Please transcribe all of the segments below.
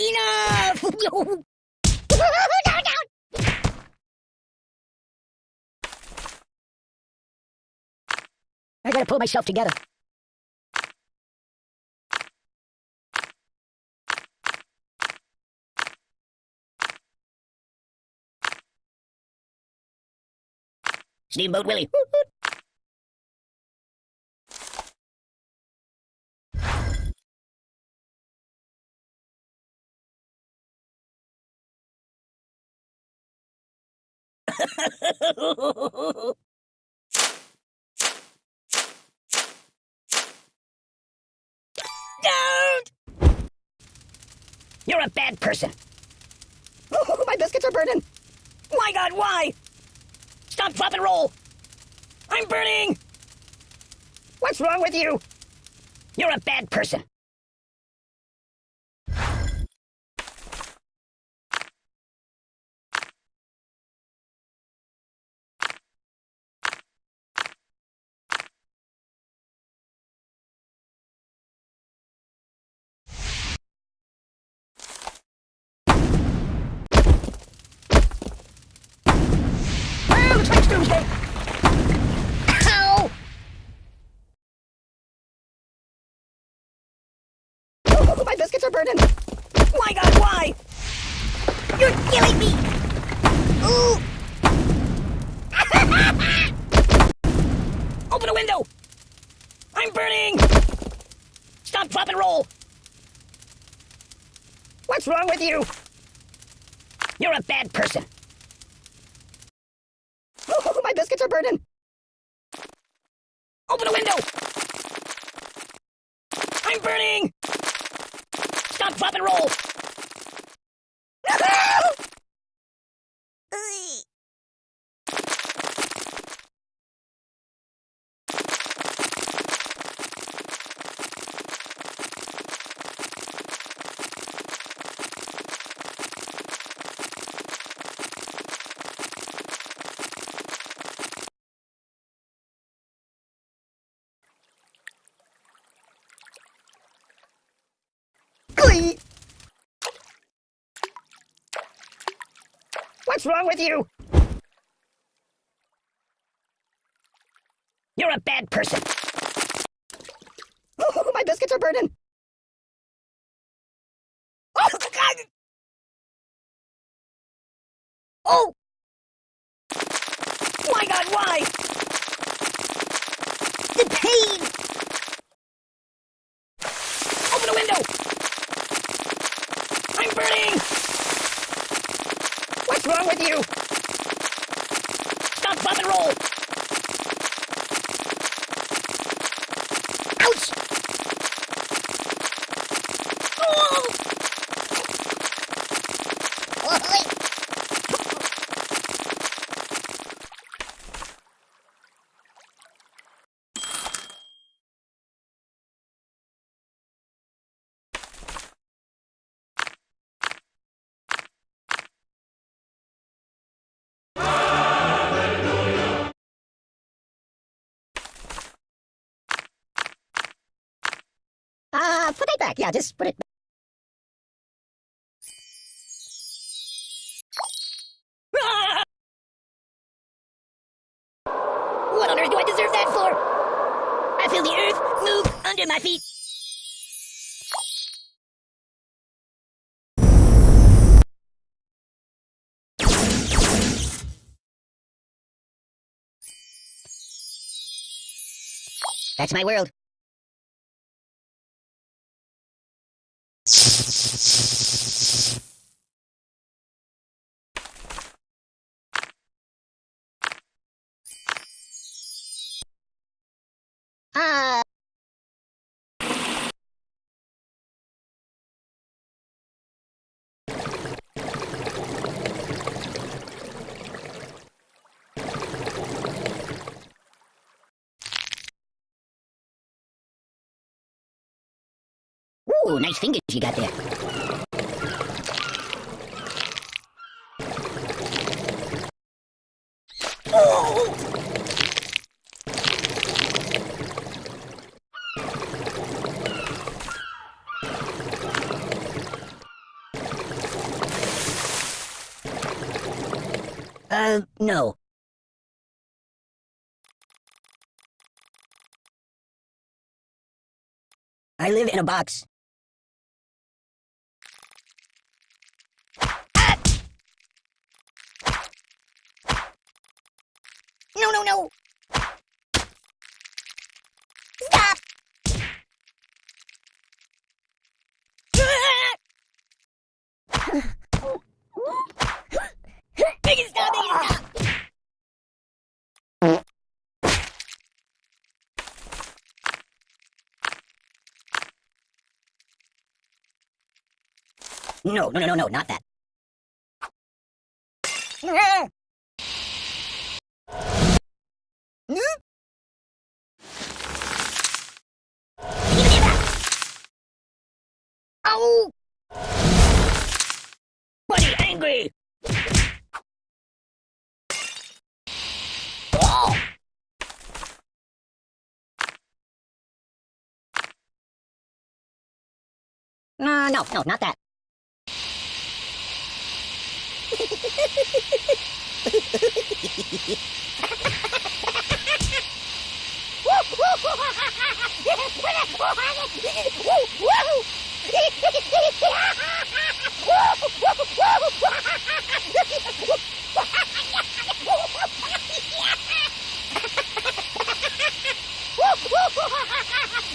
Enough! I gotta pull myself together. Steamboat Willie. Don't! You're a bad person. Oh, my biscuits are burning. My God, why? Stop, drop, and roll. I'm burning. What's wrong with you? You're a bad person. Oh, my biscuits are burning. My God, why? You're killing me. Open a window. I'm burning. Stop, drop, and roll. What's wrong with you? You're a bad person. Oh, my biscuits are burning. Open a window. I'm burning. Stop, drop, and roll. What's wrong with you? You're a bad person. Oh, my biscuits are burning. Oh, God. Oh! My God, why? The pain! Open the window! I'm burning! What's wrong with you? Stop, drop, and roll! Ouch! Oh! Uh, put it back. Yeah, just put it Ah! What on earth do I deserve that for? I feel the earth move under my feet. That's my world. Ooh, nice fingers you got there. Uh, no. I live in a box. No, no! Stop! Stop! Stop! No, no, no, no, not that. Ow! Buddy, angry! Oh! Uh, no, no, not that. Woo!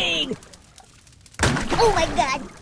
Oh my god!